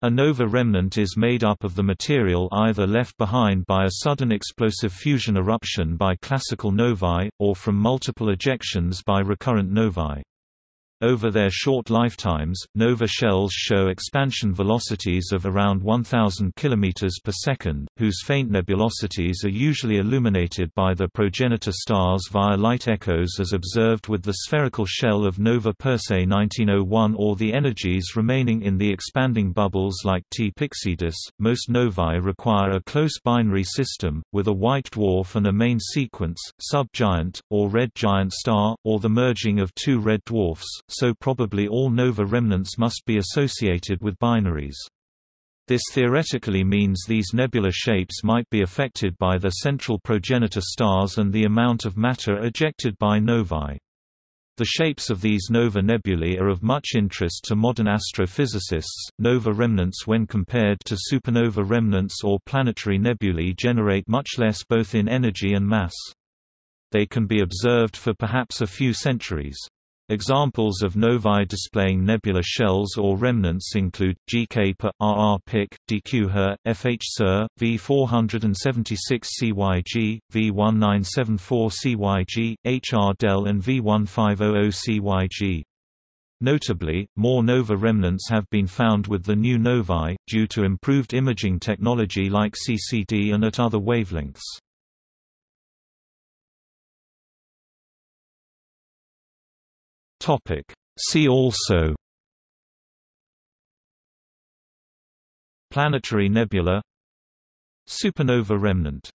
A nova remnant is made up of the material either left behind by a sudden explosive fusion eruption by classical novae, or from multiple ejections by recurrent novae. Over their short lifetimes, nova shells show expansion velocities of around 1000 km per second, whose faint nebulosities are usually illuminated by the progenitor stars via light echoes as observed with the spherical shell of Nova Persei 1901 or the energies remaining in the expanding bubbles like T. pyxidis. Most novae require a close binary system, with a white dwarf and a main sequence, sub-giant, or red giant star, or the merging of two red dwarfs so probably all nova remnants must be associated with binaries. This theoretically means these nebular shapes might be affected by their central progenitor stars and the amount of matter ejected by novae. The shapes of these nova nebulae are of much interest to modern astrophysicists. Nova remnants, when compared to supernova remnants or planetary nebulae, generate much less both in energy and mass. They can be observed for perhaps a few centuries. Examples of novae displaying nebula shells or remnants include GK per RR pic, DQ HER, FH SER, V476 CYG, V1974 CYG, HR DEL and V1500 CYG. Notably, more nova remnants have been found with the new novae, due to improved imaging technology like CCD and at other wavelengths. Topic. See also Planetary nebula Supernova remnant